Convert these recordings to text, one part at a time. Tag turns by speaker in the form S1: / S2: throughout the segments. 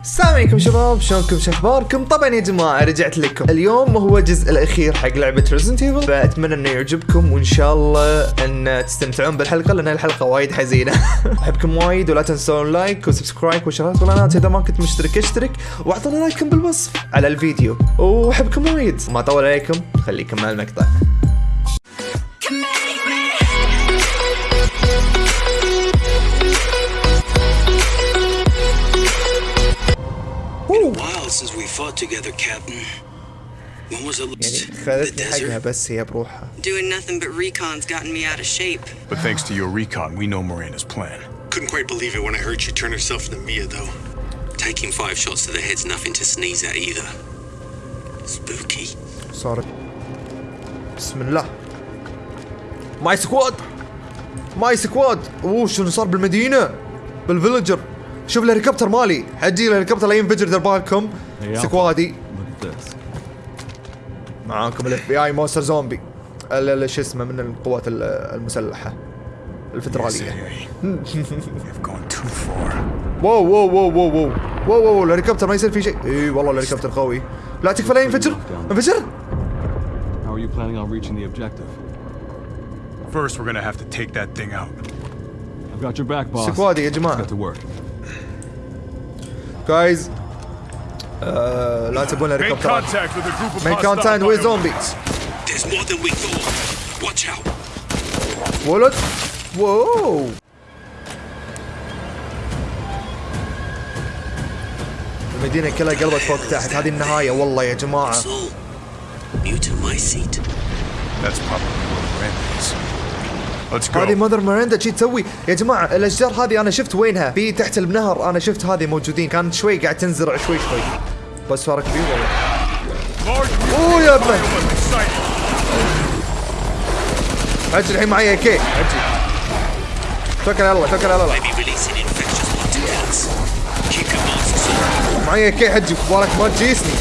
S1: السلام عليكم شباب شلونكم شو أخباركم؟ طبعا يا جماعة رجعت لكم. اليوم هو الجزء الأخير حق لعبة ريزنت ايفل فأتمنى إنه يعجبكم وإن شاء الله إن تستمتعون بالحلقة لأن الحلقة وايد حزينة. أحبكم وايد ولا تنسون لايك وسبسكرايب وشغلات والانات إذا ما كنت مشترك اشترك وأعطونا لايكم بالوصف على الفيديو. وأحبكم وايد. ما اطول عليكم خليكم مع المقطع.
S2: fought together, Captain. When was it
S1: يعني
S2: last? The
S1: خذتني حقها
S2: desert?
S1: بس هي بروحها
S3: Doing nothing but recon's gotten me out of shape.
S4: But thanks to your recon, we know Miranda's plan.
S5: Couldn't quite believe it when I heard she turned herself into Mia, though.
S2: Taking five shots to the head's nothing to sneeze at either. Spooky.
S1: صارت بسم الله ماي سكواد ماي سكواد اوه شنو صار بالمدينه بالفيلجر شوف الهليكوبتر مالي. حجي الهليكوبتر لا ينفجر دير بالكم سكوادي. معاكم الاف بي اي مونستر زومبي. ال- ال- شو اسمه من القوات ال-
S4: المسلحة. الفدرالية.
S1: واو واو واو واو واو. واو واو الهليكوبتر ما يصير فيه شيء. إي والله الهليكوبتر قوي. لا تكفى لا ينفجر. انفجر.
S6: How are you planning on reaching the objective?
S4: First, we're gonna have to take that thing out.
S6: I've got your back, boss.
S1: سكوادي يا جماعة.
S6: Got to work.
S4: group of
S1: مين
S4: hostile
S1: كونتاكت ويز
S4: bioweapons.
S1: زومبيز
S2: There's more than we thought. Watch out.
S1: ولد واو المدينة كلها قلبت فوق تحت هذه النهاية والله يا جماعة
S2: So, mutamycete.
S4: That's
S1: هذه
S4: go.
S1: مادر ميرندا شي تسوي؟ يا جماعة الأشجار هذه أنا شفت وينها؟ في تحت النهر أنا شفت هذه موجودين. كانت شوي قاعد تنزرع شوي شوي. بس صار كبير والله. أوه يا
S4: sighted.
S1: حجي الحين معي كي. حجي توكل على الله توكل على الله. معي كي حجي. مبارك ما تجيسني.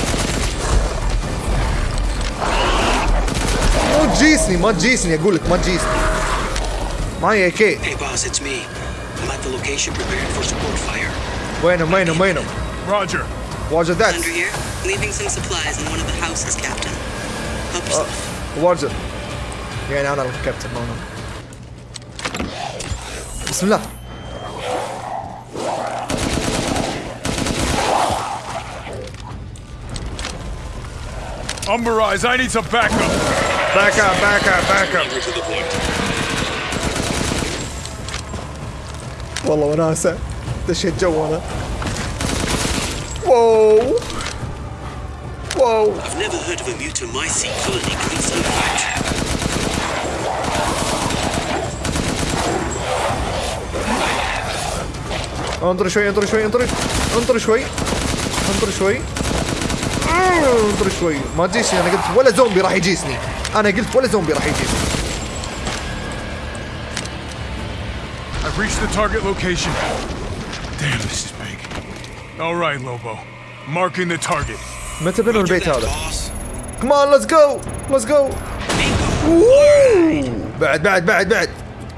S1: مو تجيسني ما تجيسني. أقول لك ما تجيسني. My AK.
S2: Hey boss, it's me. I'm at the location preparing for support fire.
S1: Bueno, bueno, bueno.
S4: Roger.
S1: Roger that.
S3: Under here, leaving some supplies in one of the houses, Captain. Help yourself.
S1: Uh, Roger. Yeah, now that'll Captain Mono. Bismillah.
S4: Umbra Eyes, I need some backup.
S1: Back up,
S5: back up, back up.
S1: والله وناسة. دشيت جو أنا واو. واو.
S2: I've never heard of a mutamycete colony growing so large.
S1: انطر شوي انطر شوي انطر انطر شوي. انطر شوي. انطر شوي. ما تجيسني أنا قلت ولا زومبي راح يجيسني. أنا قلت ولا زومبي راح يجيسني.
S4: I've reached the target location. Damn, this is big. All right, Lobo. Marking the target.
S1: متى بنوا البيت
S2: That,
S1: هذا؟
S2: boss.
S1: كمان ليتس جو ليتس جو بعد بعد بعد بعد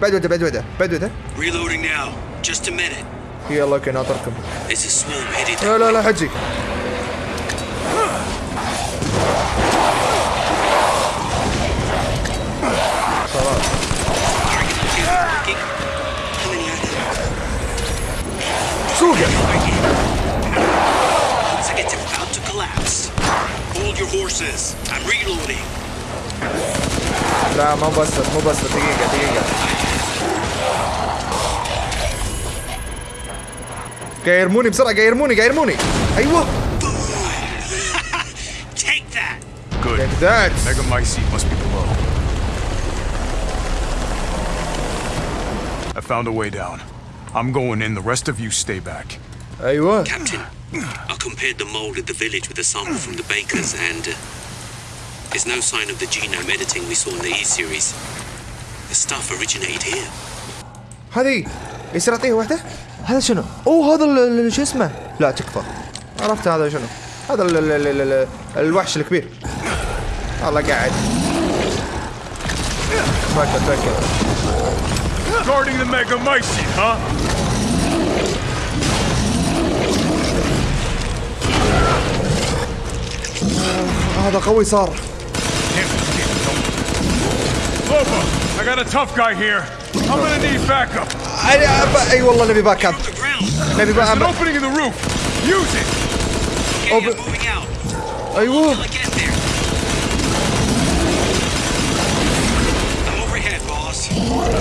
S1: بعد وده بعد وده بعد وده
S2: Reloading now. Just a minute.
S1: يلا اوكي ناطركم
S2: There's a swarm headed.
S1: لا لا لا حجي سوقه
S2: Looks like it's about to collapse. Hold your horses. I'm reloading.
S1: لا ما بسط مو بسط دقيقة دقيقة قاعد يرموني بسرعة قاعد يرموني قاعد يرموني ايوه
S2: Take that.
S4: Good.
S1: like that
S4: Megamycete must be below. I found a way down. I'm going in. The rest of you stay back.
S1: ايوه
S2: Captain, I compared the mold at the village with a sample from the bakers, and uh, there's no sign of the genome editing we saw in the E series. The stuff originated here.
S1: هذه يصير اعطيه واحدة هذا شنو؟ اوه هذا ال- ال- شو اسمه؟ لا تكفى عرفت هذا شنو؟ هذا ال ال ال ال الوحش الكبير والله قاعد توكل توكل
S4: Guarding the Megamycete, huh?
S1: هذا قوي صار.
S4: I got a tough guy here. I'm gonna need backup.
S1: اي والله نبي باك اب. نبي باك اب.
S4: opening in the roof. Use it.
S2: Okay, moving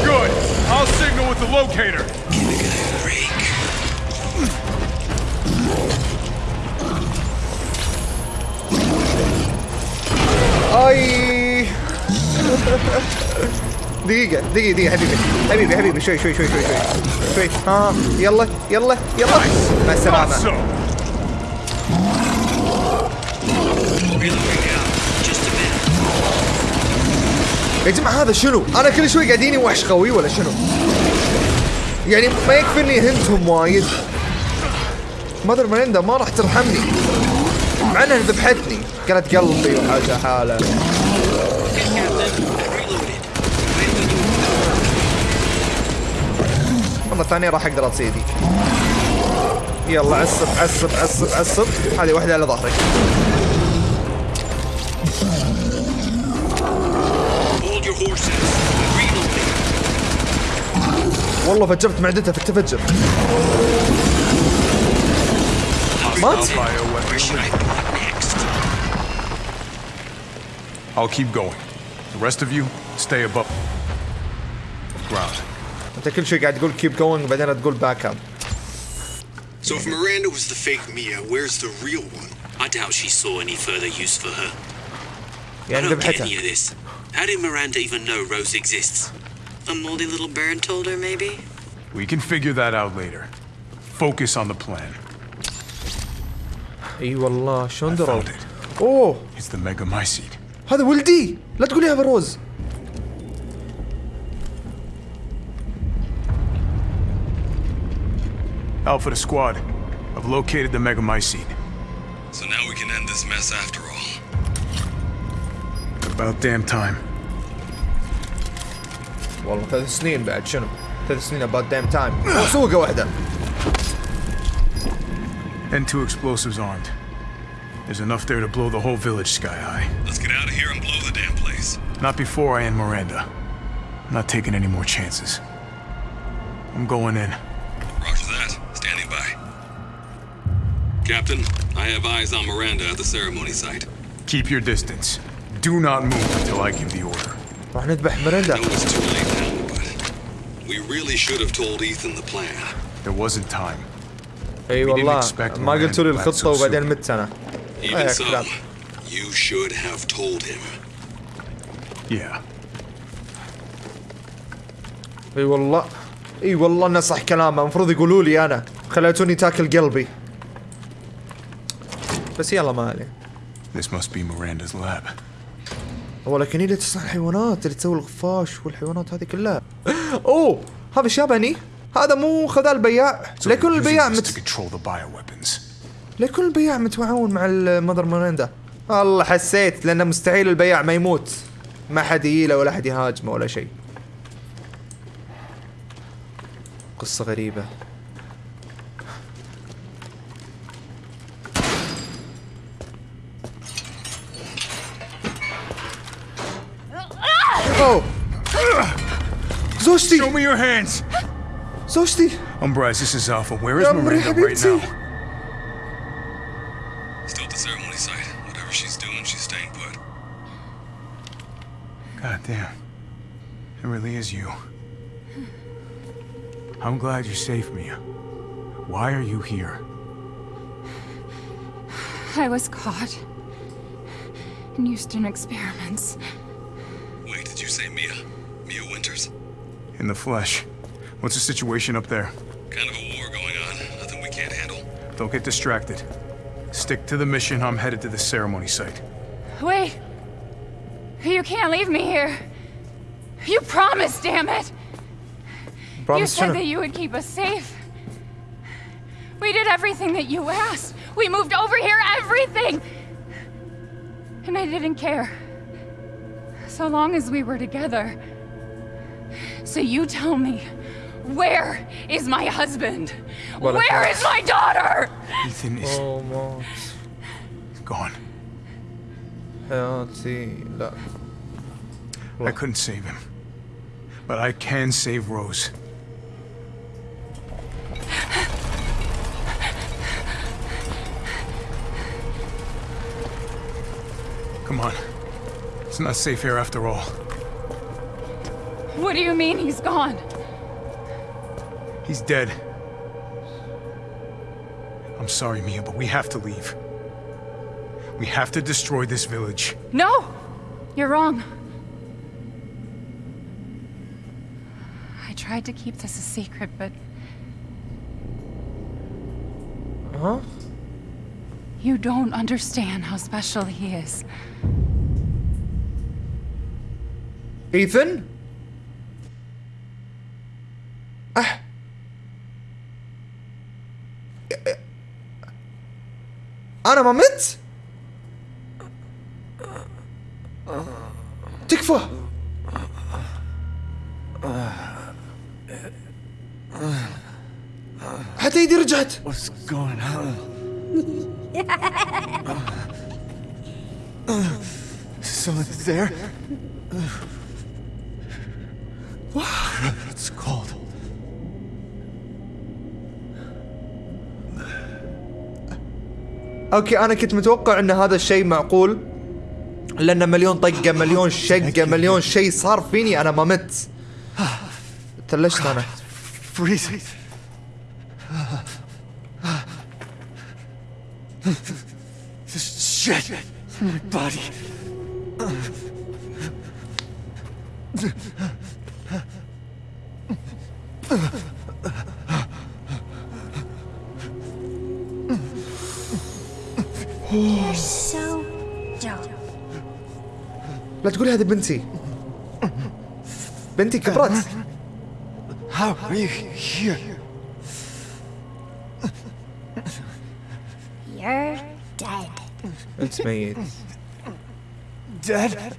S4: Good. I'll signal with the locator.
S2: Give a guy a break.
S1: اي دقيقة دقيقة دقيقة حبيبي حبيبي حبيبي شوي شوي شوي شوي شوي شوي ها يلا يلا يلا مع
S4: Thought
S1: السلامة يا جماعة هذا شنو؟ أنا كل شوي قاعديني وحش قوي ولا شنو؟ يعني ما يكفيني هنتهم وايد. مادر مريندا ما راح ترحمني. مع إنها ذبحتني. قالت قلبي
S2: we do
S1: مرة ثانية راح أقدر أصيدك. يلا عصب عصب عصب عصب. هذه واحدة على ظهرك. والله فجرت معدتها في التفجر مات؟
S2: Where should I go next?
S4: I'll keep going. The rest of you, stay above ground.
S1: انت كل شوي قاعد تقول كيب جوينج بعدين تقول باك اب
S5: So if Miranda was the fake Mia, where's the real one?
S2: I doubt she saw any further use for her. I
S1: يعني
S2: don't get
S1: ذبحتها
S2: any of this. How did Miranda even know Rose exists?
S3: A moldy little bird told her, maybe?
S4: We can figure that out later. Focus on the plan.
S1: اي والله شلون دروا
S4: Found it.
S1: اوه
S4: It's the Megamycete.
S1: هذا ولدي لا تقوليها فروز
S4: Alpha to squad. I've located the Megamycete.
S5: So now we can end this mess after all.
S4: About damn time.
S1: والله ثلاث سنين بعد شنو ثلاث سنين about damn time سوقة واحدة
S4: And two explosives armed. There's enough there to blow the whole village sky high.
S5: Let's get out of here and blow the damn place.
S4: Not before I end Miranda. I'm not taking any more chances. I'm going in.
S5: Roger that. Standing by. Captain, I have eyes on Miranda at the ceremony site.
S4: Keep your distance. Do not move until I give the order.
S1: راح نذبح مريندا
S5: really should have told Ethan the plan.
S4: There wasn't time. أي
S1: والله
S4: expect
S1: ما قلتوا لي الخطة وبعدين. مت أنا
S5: Even
S1: أي
S5: so,
S1: كلام.
S5: you should have told him.
S4: Yeah.
S1: أي والله أي والله انه صح كلامه المفروض يقولوا لي أنا خليتوني تاكل قلبي بس يلا ما عليه
S4: This must be Miranda's lab.
S1: هو لكن هي اللي تصنع الحيوانات اللي تسوي الخفاش والحيوانات هذه كلها أوه هذا ياباني هذا مو خذا البياع ليكون البياع مت... ليكون البياع متعاون مع المذر مريندا والله حسيت لأنه مستحيل البياع ما يموت. ما حد يجيله ولا حد يهاجمه ولا شيء. قصة غريبة. أوه! Sosti!
S4: Show me your hands!
S1: Zosti.
S4: Umbraz, this is Alpha. Where is Miranda right now?
S5: Still at the ceremony site. Whatever she's doing, she's staying put.
S4: God damn. It really is you. I'm glad you saved me. Why are you here?
S7: I was caught. In Houston experiments.
S5: Wait, did you say Mia?
S4: in the flesh. What's the situation up there?
S5: Kind of a war going on. Nothing we can't handle.
S4: Don't get distracted. Stick to the mission. I'm headed to the ceremony site.
S7: Wait. You can't leave me here. You promised, damn it!
S1: Promise you
S7: said
S1: to...
S7: that you would keep us safe. We did everything that you asked. We moved over here, everything! And I didn't care. So long as we were together. So you tell me, where is my husband? Where is my daughter?
S4: Ethan is...
S1: Almost. He's
S4: gone.
S1: Healthy love.
S4: I couldn't save him. But I can save Rose. Come on. It's not safe here after all.
S7: What do you mean he's gone?
S4: He's dead. I'm sorry, Mia, but we have to leave. We have to destroy this village.
S7: No! You're wrong. I tried to keep this a secret, but...
S1: Huh?
S7: You don't understand how special he is.
S1: Ethan? مت تكفى حتى ايدي رجعت
S8: What's going on? Someone there? It's cold.
S1: أوكي أنا كنت متوقع إن هذا الشيء معقول لأن مليون طقة مليون شقة مليون شيء صار فيني أنا ما مت تلشت أنا
S8: Freezing.
S1: لا تقولي هذه بنتي بنتي كبرت
S8: How are you here?
S9: You're dead.
S1: انت ميت
S8: Dead?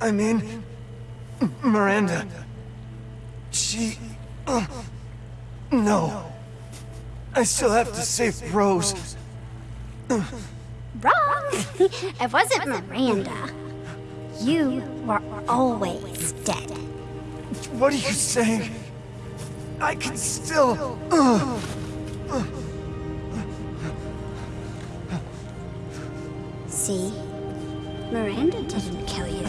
S8: I mean, Miranda. She. No. I still have to save Rose.
S9: Wrong. It wasn't Miranda. You were always dead.
S8: What are you saying? I can still.
S9: See? Miranda didn't kill you.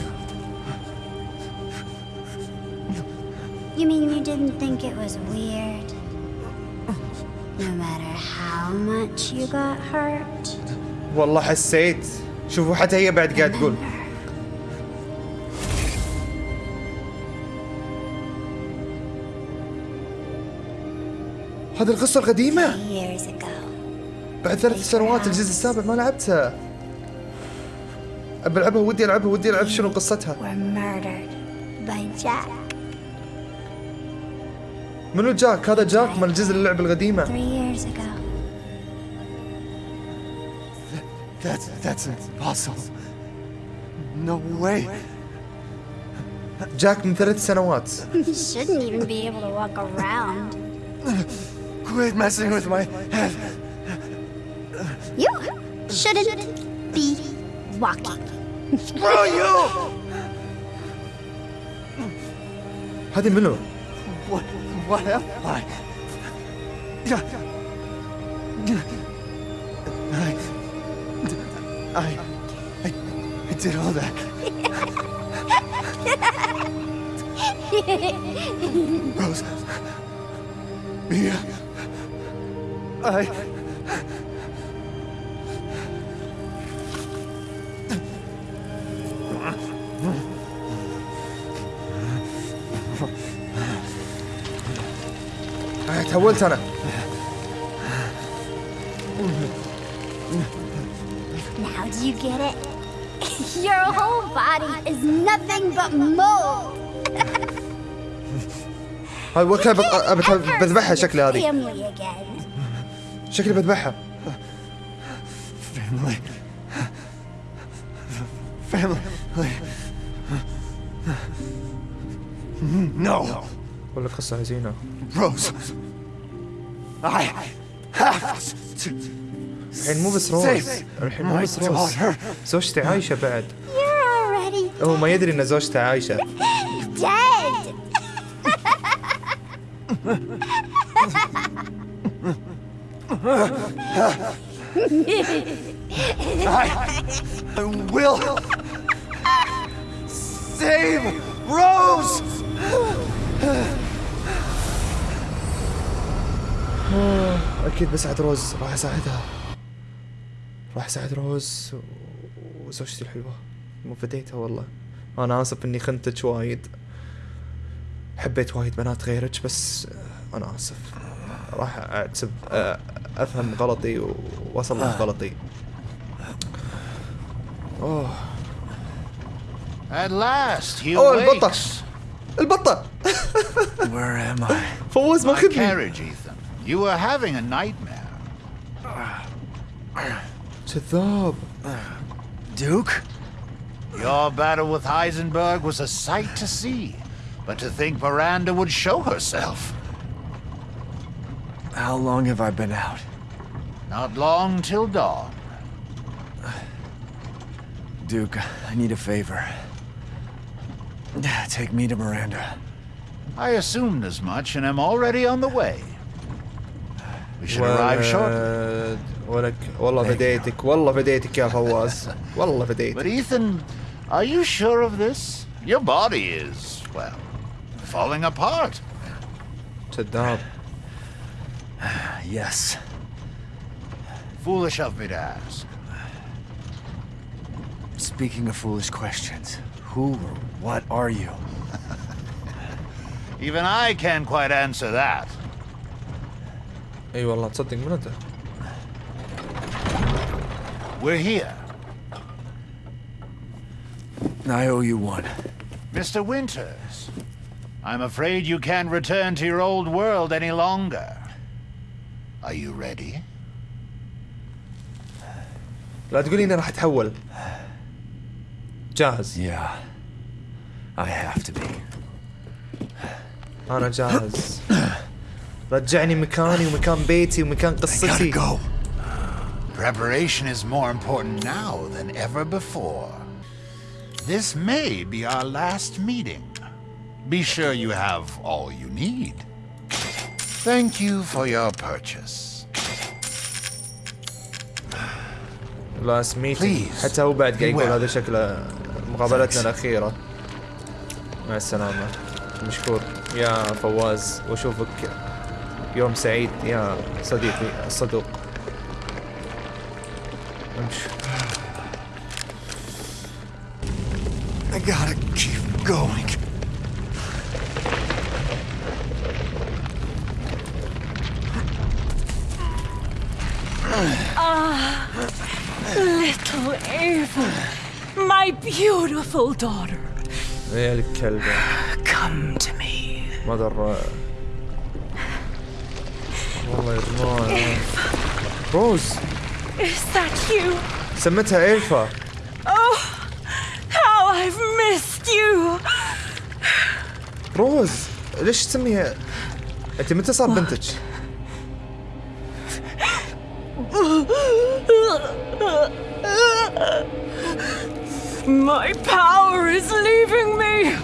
S9: You mean you didn't think it was weird? No matter how much you got hurt?
S1: والله حسيت. شوفوا حتى هي بعد قاعد تقول. هذه القصة القديمة. بعد ثلاث سنوات الجزء السابع ما لعبتها. أبي ألعبها ودي ألعبها ودي ألعب شنو قصتها. منو جاك؟ هذا جاك من الجزء اللعبة القديمة.
S8: That's that's impossible. No way.
S1: جاك من ثلاث سنوات
S9: You shouldn't even be able to walk around.
S8: Quit messing with my head.
S9: You shouldn't be walking.
S8: Screw you!
S1: هذه منو
S8: What what am I? I I I, I did all that. Rose. Mia. I
S1: آه، تهولت أنا
S9: body is nothing but mold.
S1: هاي
S9: Ever
S1: بذبحها
S9: your
S1: هذه. شكلي بذبحها
S8: family. Family. No.
S1: ولا قصة حزينة
S8: Rose. I have to
S1: الحين مو بس روز الحين مو بس روز. زوجتي عايشة بعد هو ما يدري إن زوجته عايشة
S9: dead.
S8: I will save Rose!
S1: أكيد بساعد روز راح أساعدها راح أساعد روز وزوجتي الحلوة مو فديتها والله أنا آسف إني خنتك وايد حبيت وايد بنات غيرك بس أنا آسف راح اعتب أفهم غلطي واصلح غلطي أوه
S10: At last, he
S1: أوه البطة. البطة
S8: Where am I?
S1: فوز
S10: My
S1: ماخذني
S10: carriage, Ethan. You were having a nightmare.
S1: كذاب
S8: Duke?
S10: Your battle with Heisenberg was a sight to see. But to think Miranda would show herself.
S8: How long have I been out?
S10: Not long till dawn.
S8: Duke, I need a favor. Take me to Miranda.
S10: I assumed as much and am already on the way. We should arrive shortly.
S1: ولد ولك والله
S8: Thank you.
S1: فديتك والله فديتك يا فواز والله
S10: But
S1: فديتك
S10: Ethan, are you sure of this? Your body is, well, falling apart.
S1: كذاب
S8: Yes.
S10: Foolish of me to ask.
S8: Speaking of foolish questions, who or what are you?
S10: Even I can't quite answer that.
S1: اي والله تصدق من انت
S10: We're here.
S8: I owe you one.
S10: Mr. Winters, I'm afraid you can't return to your old world any longer. Are you ready?
S1: لا تقولي اني راح اتحول جاهز
S8: Yeah. I have to be.
S1: انا جاهز رجعني مكاني ومكان بيتي ومكان
S8: I
S1: قصتي
S8: gotta go.
S10: Preparation is more important now than ever before. This may be our last meeting. Be sure you have all you need. Thank you for your purchase.
S1: ميتنج
S10: Please.
S1: حتى هو بعد قاعد يقول. هذا شكله مقابلتنا الأخيرة مع السلامة مشكور يا فواز وأشوفك يوم سعيد يا صديقي الصدوق امشي
S8: gotta keep going.
S11: Ah, little Eva, my beautiful daughter. Come to me.
S1: Mother. Rose.
S11: Is that you?
S1: سمتها
S11: إيفا you.
S1: روز ليش تسميها انت متى صار بنتك؟
S11: My power is leaving me.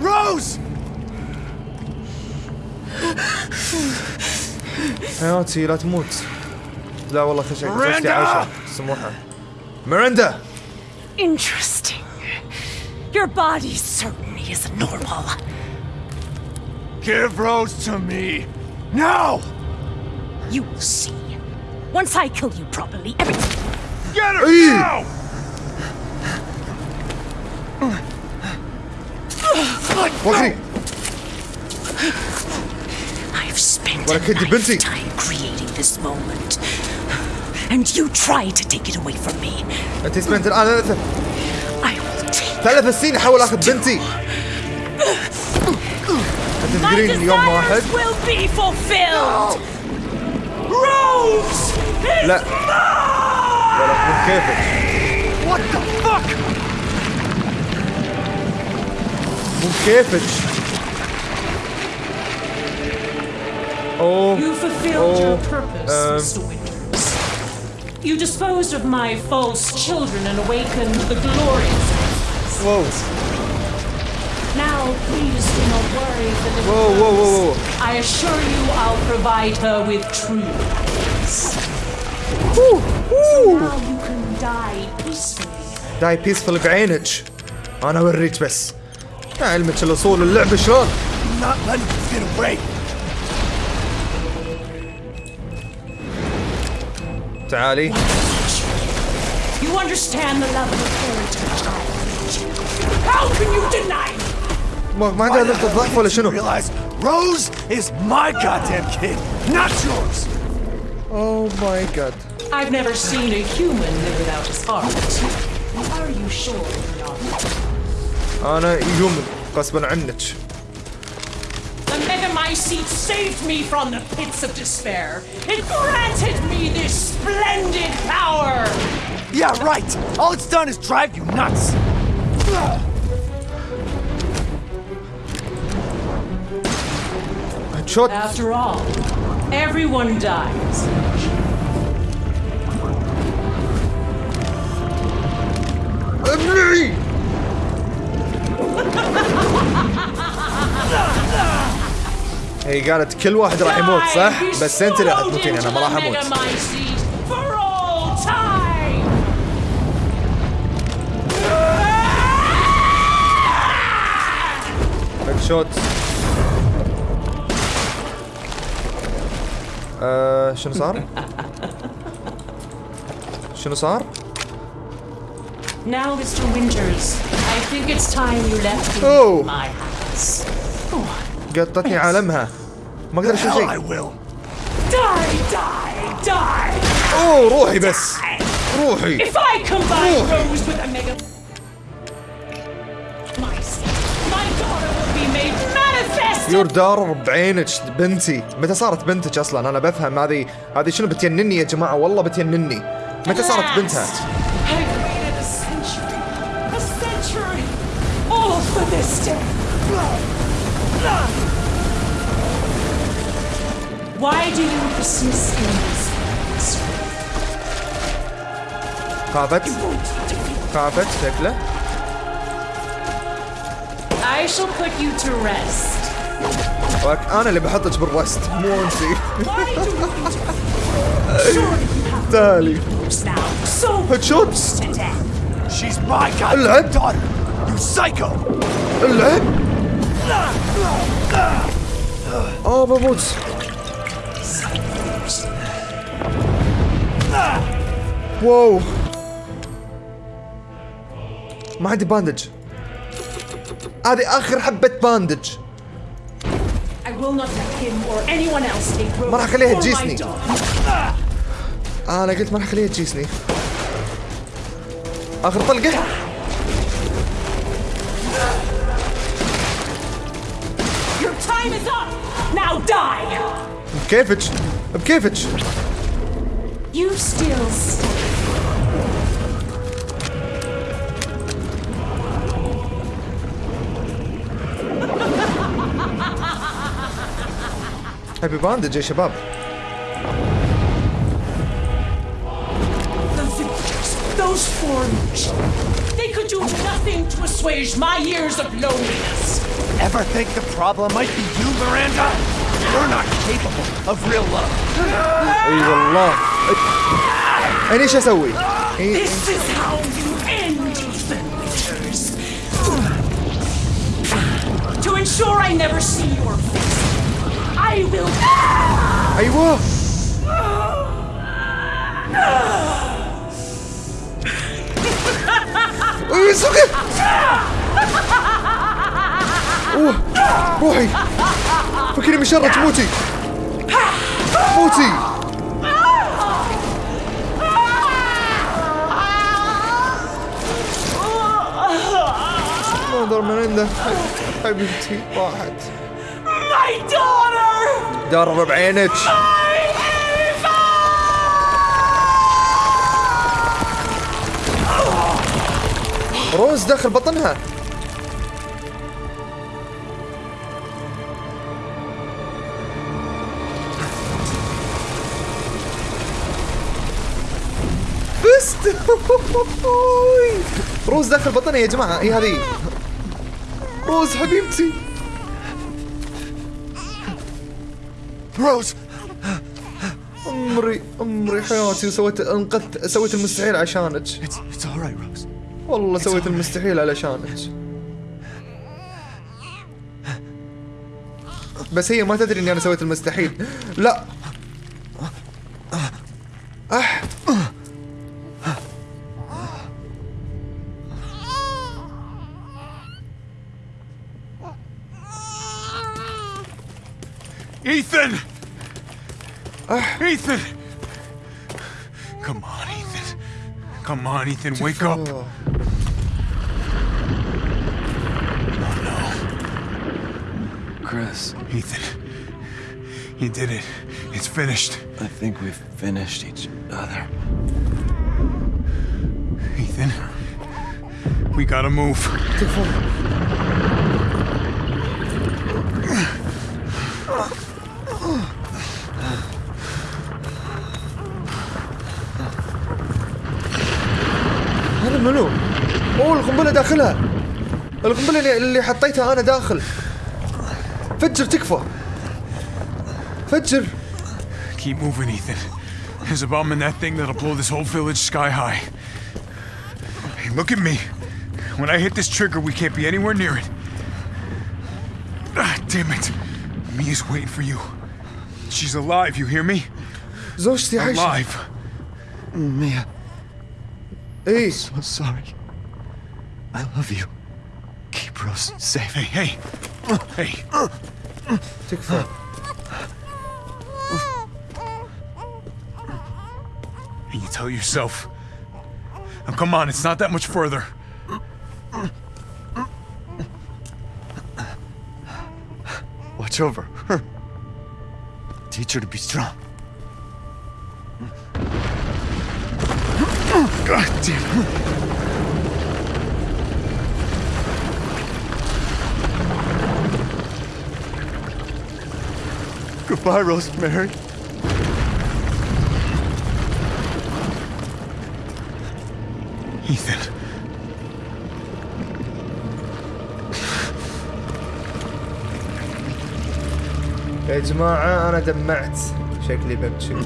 S8: Rose!
S1: حياتي لا تموت لا والله خشك زوجتي
S8: ميراندا!
S1: عايشة سموحة ميراندا
S11: Interesting. Your body certainly isn't normal.
S8: Give Rose to me! Now!
S11: You will see. Once I kill you properly, everything...
S8: Get her
S1: Eey.
S8: now!
S1: Watching.
S11: I've spent
S1: what
S11: a time creating this moment. And you try to take it away from me.
S1: Het is met ثلاث سنين احاول اخذ بنتي انت
S11: My
S1: تدرين يوم واحد
S11: desires will be fulfilled. Rose! is
S1: لا ولا مو كيفك
S8: What the fuck?
S1: مو كيفك اوه
S11: You fulfilled your
S1: Oh,
S11: purpose,
S1: um,
S11: Mr. Winters. You disposed of my false children and awakened the glorious.
S1: Whoa.
S11: Now, please do not worry for little
S1: Whoa, whoa, whoa,
S11: Rose.
S1: whoa.
S11: I assure you I'll provide her with true peace.
S1: Ooh, ooh.
S11: Now you can die peacefully.
S1: داي بيسفل بعينك انا اوريك بس علمك الاصول اللعبه شلون
S8: Not letting you get away.
S1: تعالي
S11: You understand the love of a parent and a child. How can you deny me?
S1: ما ما قاعد black ضعف ولا شنو؟
S8: Realize Rose is my goddamn kid, not yours.
S1: Oh my god.
S11: I've never seen a human live without his heart. Are you sure you're not?
S1: أنا human غصبا عنك.
S11: The Megamycete saved me from the pits of despair. It granted me this splendid power.
S8: Yeah, right. All it's done is drive you nuts.
S1: شوت
S11: After all, everyone dies.
S1: ابلعي هي قالت كل واحد راح يموت صح؟ بس انت اللي راح تموتين انا ما راح اموت
S11: Megamycete for all time.
S1: هيد شوت آه شنو صار؟ شنو صار؟
S11: Now, Mr. Winters, I think it's time you left me
S1: Oh.
S11: my house.
S1: قطتني عالمها ما أقدر أشوف
S8: Hell, I
S1: شيء
S8: will.
S11: Die, die, die.
S1: اوه روحي بس روحي
S11: If I combine
S1: Oh.
S11: Rose with a mega. My, my daughter will be made manifest.
S1: يور دار بعينك بنتي؟ متى صارت بنتك أصلا؟ أنا بفهم هذه هذه شنو بتجنني يا جماعة؟ والله بتجنني متى صارت بنتها.
S11: Why do you?
S1: خافت خافت شكله.
S11: I shall put you to rest.
S1: أنا اللي بحطك بالرست مو
S11: انتي
S1: تالي. هيد
S8: شوتس
S1: العب العب آه بموت. واو. ما عندي باندج هذه آخر حبة باندج ما راح أخليها تجيسني.
S11: آه،
S1: أنا قلت ما راح أخليها تجيسني. آخر طلقة. بكيفك بكيفك.
S11: You still stay.
S1: هابي باندج يا شباب
S11: The villagers, those foreigners, they could do nothing to assuage my years of loneliness.
S8: Ever think the problem might be you, Miranda? You're not capable of real love.
S1: اي والله انا ايش اسوي؟ إي-
S11: This is how you end, Ethan Winters. To ensure I never see your face, I will.
S1: أيوه. سوقي أوه روحي. فكري من شرك موتي. موتي منظر من عنده. حبيبتي راحت
S11: My daughter!
S1: درب عينك روز داخل بطنها. مست روز داخل بطني يا جماعة. اي هذه؟ روز حبيبتي.
S8: روز
S1: عمري عمري حياتي وسويت انقذت سويت المستحيل عشانك. والله سويت. المستحيل علشانك. بس هي ما تدري إني أنا سويت المستحيل. لا!
S4: Ethan! Come on, Ethan. Come on, Ethan, wake up.
S1: Oh. No.
S12: Chris,
S4: Ethan, you did it. It's finished.
S12: I think we've finished each other.
S4: Ethan, we gotta move.
S1: هذا منو؟ اوه القنبله داخلها القنبله اللي, اللي حطيتها أنا داخل فجر تكفى فجر
S4: Keep moving, Ethan. There's a bomb in that thing that'll blow this whole village sky high. Hey, look at me. When I hit this trigger, we can't be anywhere near it. Ah, damn it. Mia's waiting for you. She's alive, you hear me?
S1: زوجتي عايشه
S4: Alive.
S12: Hey.
S1: I'm
S12: so sorry. I love you. Keep Rose safe.
S4: Hey, hey. Hey.
S1: Take a.
S4: And you tell yourself, now come on, it's not that much further.
S12: Watch over her. Teach her to be strong. God damn it. Goodbye, Rosemary.
S4: Ethan.
S1: يا جماعه انا دمعت شكلي ببكي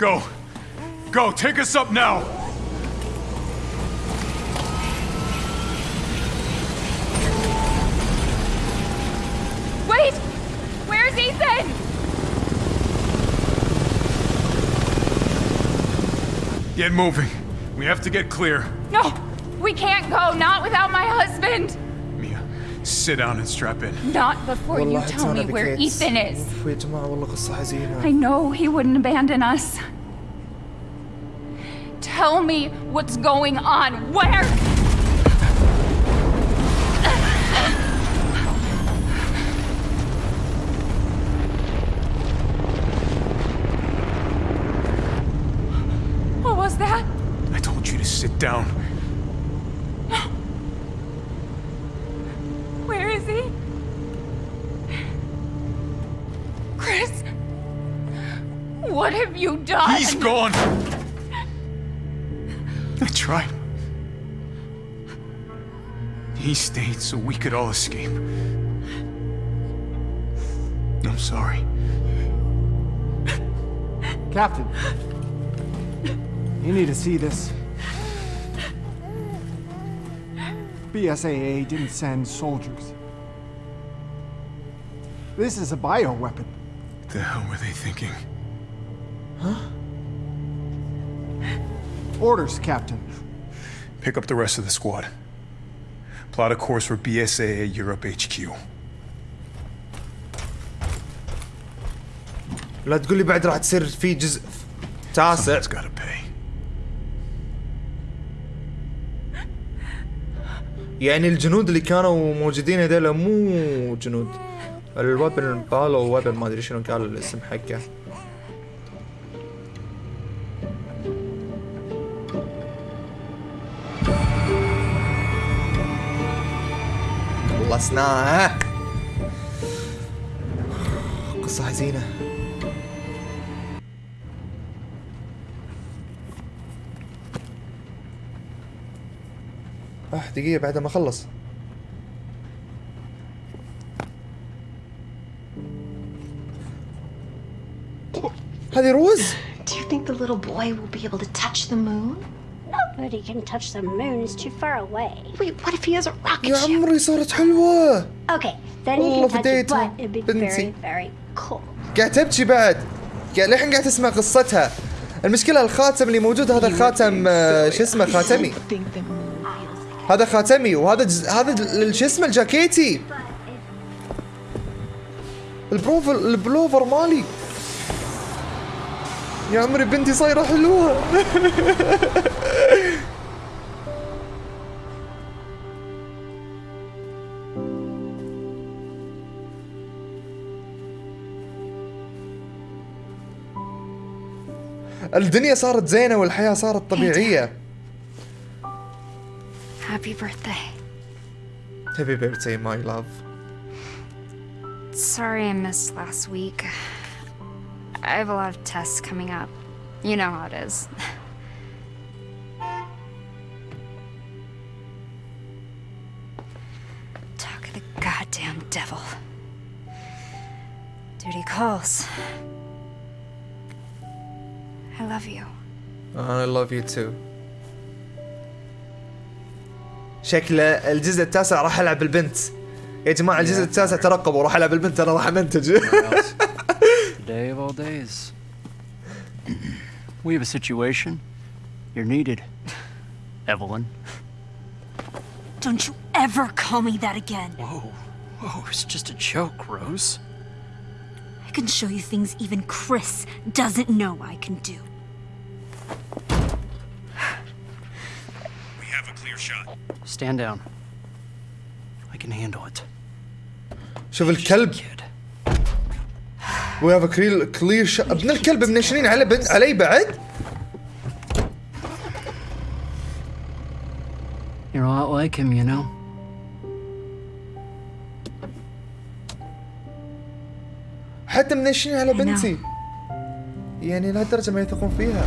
S4: Go. Go, take us up now.
S7: Wait! Where's Ethan?
S4: Get moving. We have to get clear.
S7: No! We can't go, not without my husband!
S4: Sit down and strap in.
S7: Not before you tell me where Ethan is. I know he wouldn't abandon us. Tell me what's going on. Where What have you done?
S4: He's gone. I tried. He stayed so we could all escape. I'm sorry.
S8: Captain. You need to see this. BSAA didn't send soldiers. This is a bioweapon.
S4: The hell were they thinking?
S8: Orders, Captain.
S4: Pick up the rest of the squad. Plot a course for BSAA Europe HQ.
S1: لا تقول لي بعد راح تصير في جزء تاسع
S4: Someone's gotta pay.
S1: يعني الجنود اللي كانوا موجودين هذول مو جنود الوبن بالو وبن ما أدري شنو قال الاسم حقه خلصناها قصة حزينة آه دقيقة بعد ما اخلص هذه روز
S13: Do you think the little boy will be able to touch the moon?
S9: Nobody can touch the moon. It's too far away.
S13: Wait, what if he has a rocket
S1: يا
S13: ship?
S1: عمري صارت حلوة
S9: Okay, then
S1: والله
S9: you can touch it,
S1: فديتها
S9: but it'd be
S1: بنتي.
S9: very, very cool.
S1: قاعد تبكي بعد قاعد للحين قاعد تسمع قصتها المشكلة الخاتم اللي موجود هذا خاتم آه، شو اسمه خاتمي هذا خاتمي وهذا جز... هذا شو اسمه الجاكيتي البروفر البلوفر مالي يا عمري بنتي صايرة حلوة الدنيا صارت زينة والحياة صارت طبيعية
S14: Happy birthday.
S1: Happy birthday my love
S14: Sorry I missed last week. I have a lot of tests coming up. You know how it is. Talk of the goddamn devil. Duty calls. I love you.
S1: I love you too شكله الجزء التاسع راح العب البنت يا جماعة الجزء التاسع ترقبوا راح العب البنت انا راح امنتج
S15: Day of all days. we have a situation. You're needed. Evelyn.
S16: Don't you ever call me that again.
S15: Whoa. Whoa, it's just a joke, Rose.
S16: I can show you things even Chris doesn't know I can do.
S4: We have a clear shot.
S15: Stand down. I can handle it.
S1: شوف الكلب وي هاف كلير كلير. أبن الكلب منشنين على بن... علي بعد
S15: You're a lot like him, you know.
S1: حتى منشنين على بنتي يعني لهالدرجة ما يثقون فيها